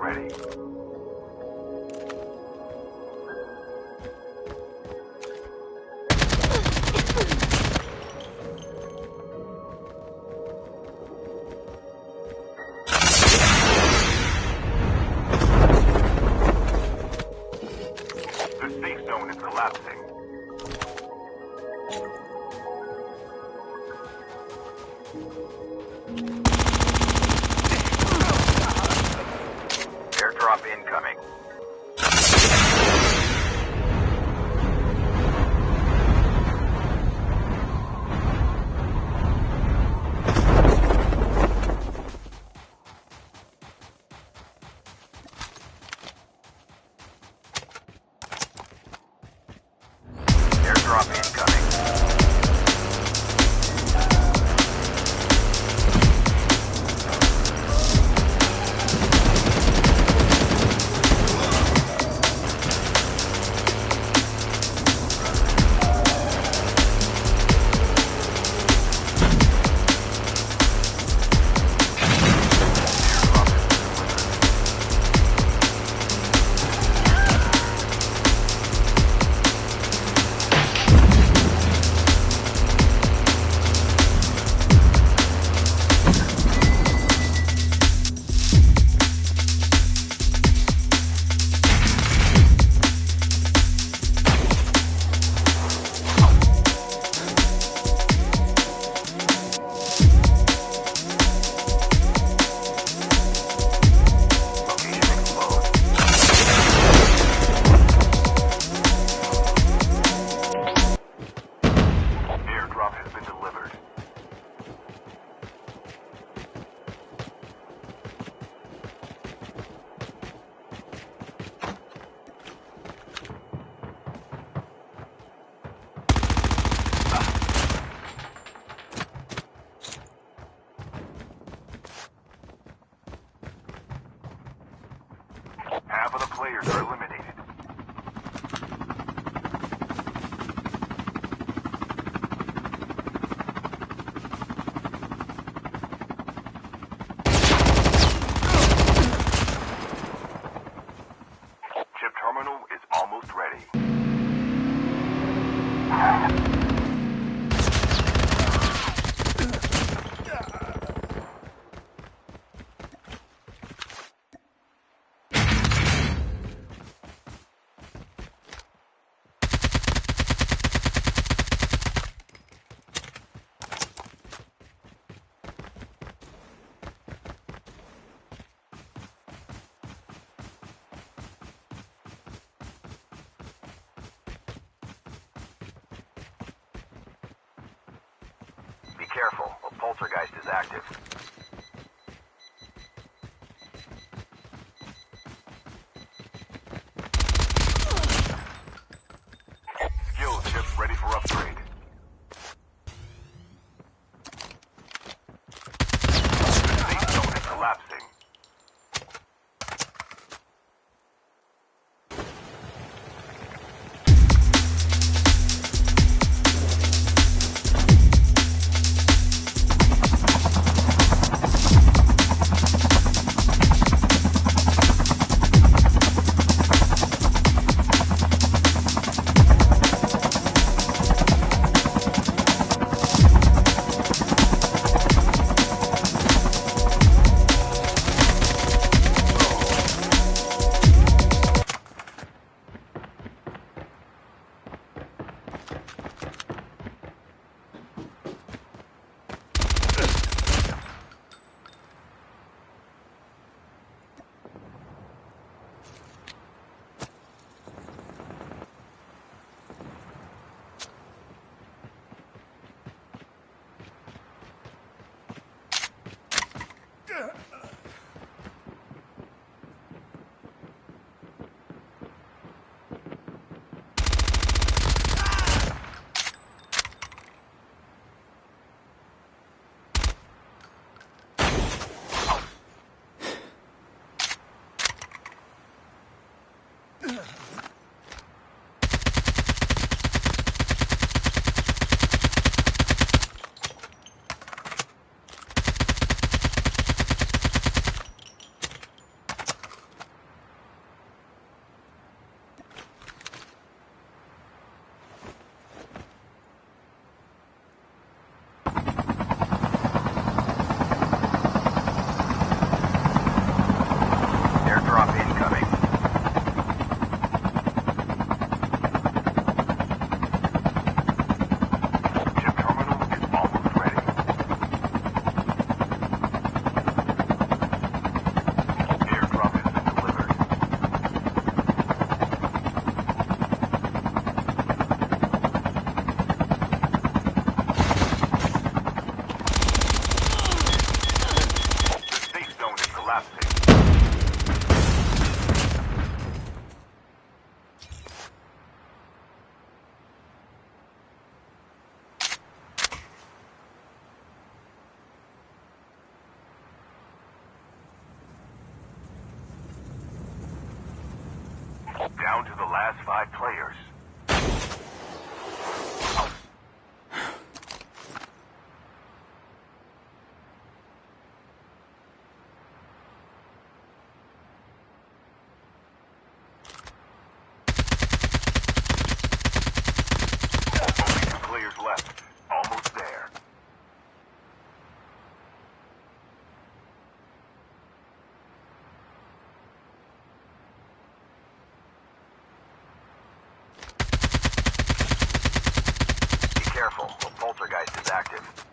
ready. Incoming. Careful, a poltergeist is active. Down to the last five players. Poltergeist is active.